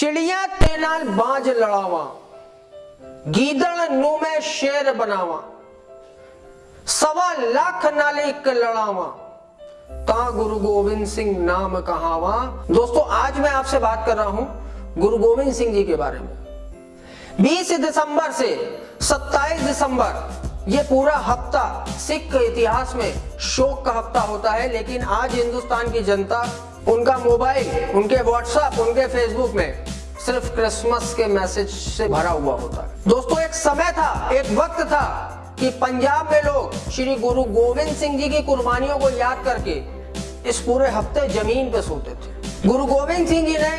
चिड़िया ते नाल बाज लड़ावा। गीदड़ नु में शेर बनावा। सवा लाख नाल एक लड़ावा। ता गुरु गोविंद सिंह नाम कहावा। दोस्तों, आज मैं आपसे बात कर रहा हूँ गुरु गोविंद सिंह जी के बारे में। 20 दिसंबर से 27 दिसंबर, ये पूरा हफ़्ता सिख इतिहास में शोक का हफ़्ता होता है, लेकिन आज हिंदुस्तान की जनता, उनका मोबाइल, उनके व्हाट्सएप उनके फेसबुक में सिर्फ़ क्रिसमस के मैसेज से भरा हुआ होता है। दोस्तों, एक समय था, एक वक्त था कि पंजाब में लोग श्री गुरु गोविंद सिंह जी की कुर्बानियों को याद करके इस पूरे हफ़्ते ज़मीन पे सोते थे। गुरु गोविंद सिंह जी ने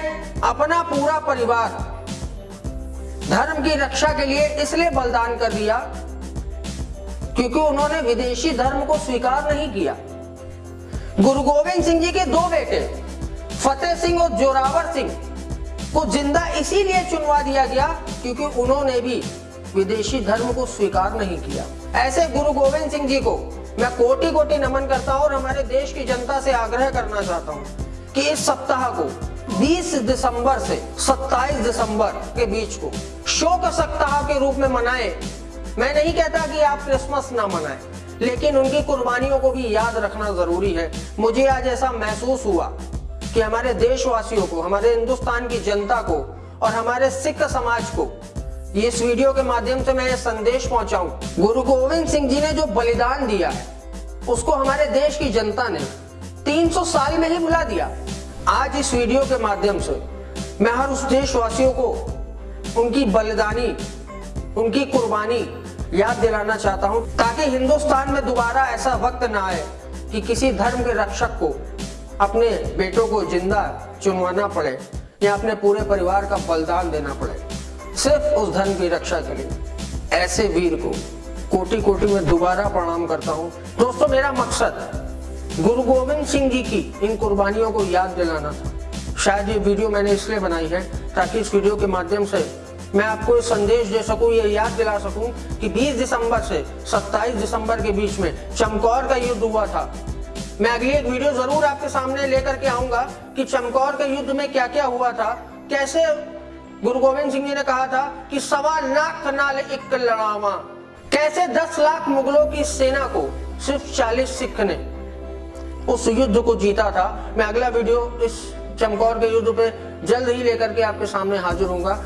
अपना पूरा परिवार धर्म की रक्षा के लिए इसलिए बलिदान कर दिया क्योंकि उन्होंने विदेशी धर्म को स्वीकार नहीं किया। गुरु गोविंद सिंह जी के दो बेटे, फतेह सिंह और जोरावर सिंह को ज़िंदा इसीलिए चुनवा दिया गया क्योंकि उन्होंने भी विदेशी धर्म को स्वीकार नहीं किया। ऐसे गुरु गोविंद सिंह जी को मैं कोटि कोटि नमन करता हूँ और हमारे देश की जनता से आग्रह करना चाहता हूँ कि इस सप्ताह को 20 दिसंबर से 27 दिसंबर के बीच को शोक सप्ताह के रूप में मनाए। मैं नहीं कहता कि आप क्रिसमस ना मनाएँ, लेकिन उनकी कुर्बानियों को भी याद रखना ज़रूरी है। मुझे आज ऐसा महसूस हुआ कि हमारे देशवासियों को, हमारे हिंदुस्तान की जनता को और हमारे सिख समाज को इस वीडियो के माध्यम से मैं ये संदेश पहुंचाऊं। गुरु गोविंद सिंह जी ने जो बलिदान दिया है उसको हमारे देश की जनता ने 300 साल में ही भुला दिया। आज इस वीडियो के माध्यम से मैं हर उस देशवासियों को उनकी बलिदानी, उनकी कुर्बानी याद दिलाना चाहता हूँ, ताकि हिंदुस्तान में दोबारा ऐसा वक्त ना आए कि किसी धर्म के रक्षक को अपने बेटों को ज़िंदा चुनवाना पड़े या अपने पूरे परिवार का बलिदान देना पड़े, सिर्फ़ उस धर्म की रक्षा के लिए। ऐसे वीर को कोटि कोटि में दोबारा प्रणाम करता हूँ। दोस्तों, मेरा मकसद गुरु गोविंद सिंह जी की इन कुर्बानियों को याद दिलाना था। शायद ये वीडियो मैंने इसलिए बनाई है ताकि इस वीडियो के माध्यम से मैं आपको संदेश दे सकूँ, ये याद दिला सकूँ कि 20 दिसंबर से 27 दिसंबर के बीच में चमकौर का युद्ध हुआ था। मैं अगली एक वीडियो ज़रूर आपके सामने लेकर के आऊँगा कि चमकौर के युद्ध में क्या क्या हुआ था। कैसे गुरु गोविंद सिंह जी ने कहा था कि सवा लाख नाल एक लड़ावा। कैसे 10 लाख मुगलों की सेना को, सिर्फ़ 40 सिख ने, उस युद्ध को जीता था। मैं अगला वीडियो इस चमकौर के युद्ध पे जल्द ही लेकर के आपके सामने हाजिर होऊँगा।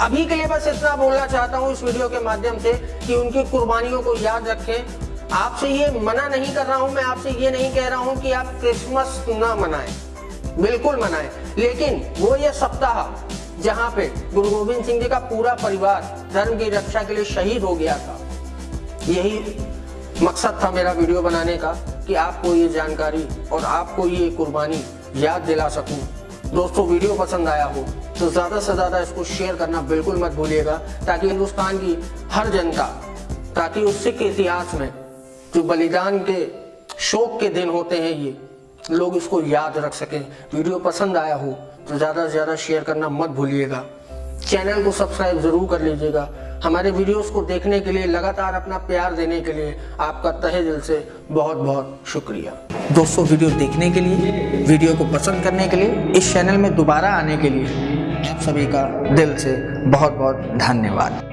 अभी के लिए बस इतना बोलना चाहता हूँ इस वीडियो के माध्यम से कि उनकी कुर्बानियों को याद रखें। आपसे ये मना नहीं कर रहा हूँ, मैं आपसे ये नहीं कह रहा हूँ कि आप क्रिसमस ना मनाएँ। बिल्कुल मनाएँ। लेकिन वो ये सप्ताह जहाँ पे गुरु गोविंद सिंह जी का पूरा परिवार धर्म की रक्षा के लिए शहीद हो गया था, यही मकसद था मेरा वीडियो बनाने का कि आपको ये जानकारी और आपको ये कुर्बानी याद दिला सकूँ। दोस्तों, वीडियो पसंद आया हो तो ज़्यादा से ज़्यादा इसको शेयर करना बिल्कुल मत भूलिएगा, ताकि हिंदुस्तान की हर जनता, ताकि उस सिख इतिहास में जो बलिदान के शोक के दिन होते हैं ये, लोग इसको याद रख सकें। वीडियो पसंद आया हो तो ज़्यादा से ज़्यादा शेयर करना मत भूलिएगा। चैनल को सब्सक्राइब ज़रूर कर लीजिएगा। हमारे वीडियोस को देखने के लिए, लगातार अपना प्यार देने के लिए आपका तहे दिल से बहुत बहुत शुक्रिया। दोस्तों, वीडियो देखने के लिए, वीडियो को पसंद करने के लिए, इस चैनल में दोबारा आने के लिए आप सभी का दिल से बहुत बहुत धन्यवाद।